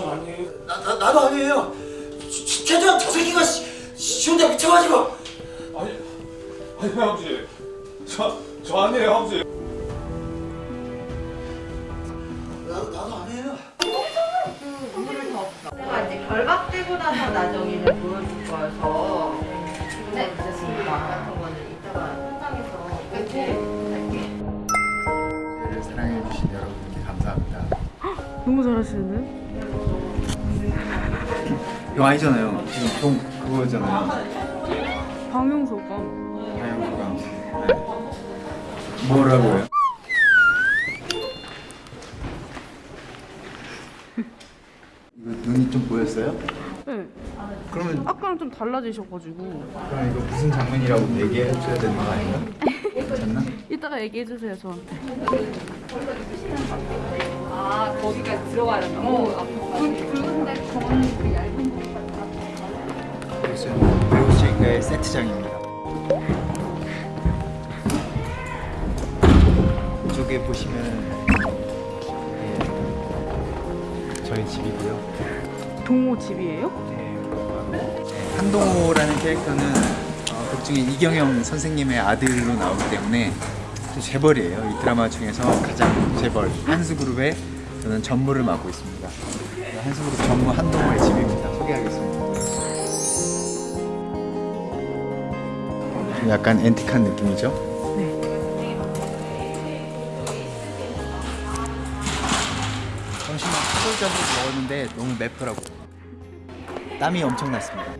전 아니에요. 나, 나, 나도 아니에요. 최- 최대한 저 새끼가 씨, 쉬운데 미쳐가지고. 아니, 아니 아버지. 저, 저 아니에요 아버지. 나도, 나도 아니에요. 내가 이제 결박되고 나서 나정이를 보여줄 거여서 네, 됐습니다. 너무 잘하시는데? 이거 아니잖아요. 지금 동 그거잖아요. 방영소감. 다영구가. 네. 뭐라고요? 이거 눈이 좀 보였어요? 네. 그러면 아까랑 좀 달라지셔가지고. 그럼 이거 무슨 장면이라고 얘기해 줘야 되는 거 아닌가? 괜찮나? 이따가 얘기해 주세요, 저한테. 아, 거기가 들어가야 된다. 어, 붉은데 저건 그 얇은 거. 그래서 배우실가의 세트장입니다. 이쪽에 보시면 예, 저희 집이고요. 동호 집이에요? 네, 한동호라는 캐릭터는 어, 극 중에 이경영 선생님의 아들로 나오기 때문에 또 재벌이에요. 이 드라마 중에서 가장 재벌 한수그룹의 저는 전무를 맡고 있습니다. 한수그룹 전무 한동호의 집입니다. 소개하겠습니다. 좀 약간 앤틱한 느낌이죠? 네. 점심을 차돌자돌 먹었는데 너무 맵더라고. 땀이 엄청 났습니다.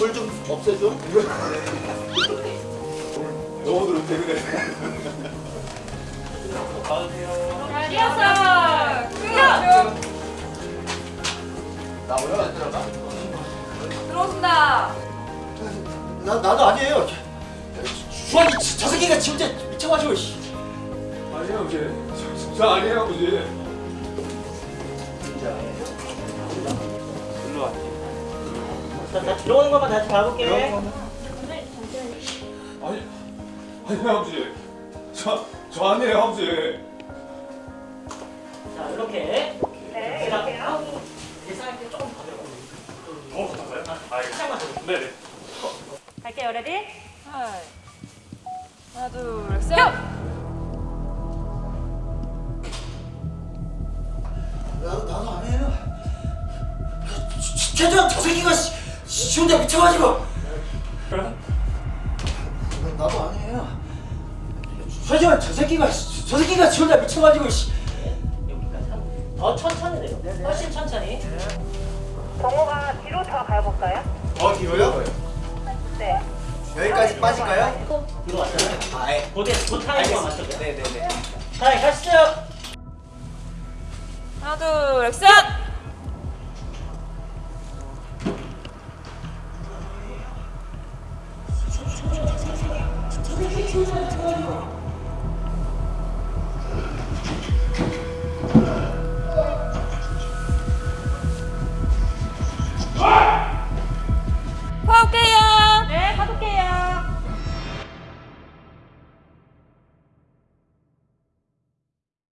물 좀 없애줘. 영어들은 때문에. 리허설! 끝! 나 원래 들어가? 들어온다. 나, 나도 아니에요. 주환이 저, 저 새끼가 진짜 미쳐가지고. 씨. 아니에요 아버지. 저 아니에요 아버지. 나, 나 들어오는 것만 다시 봐볼게. 아니, 아니 아버지. 저, 저 아니에요 아버지. 자 이렇게. 네. 이렇게요. 예상할 때 조금 더 들어가. 더 부탁해요? 아, 살짝만 더. 네 네. 갈게요, ready? 하나, 둘, 셋! 나도, 나도 아니에요. 최- 최대한 저 새끼가 씨, 쉬운데 미쳐가지고. 나도 아니에요. 최대한 저 새끼가 씨, 저 새끼가 쉬운데 미쳐가지고. 더 천천히 내려. 훨씬 천천히. 동호가 뒤로 더 가볼까요? 더 뒤로요? 네. 여기까지 빠질까요? 뒤로 왔잖아요. 아, 예. 고대 고타임만 맞춰요. 네네네. 자, 가시죠. 하나, 둘, 셋! 저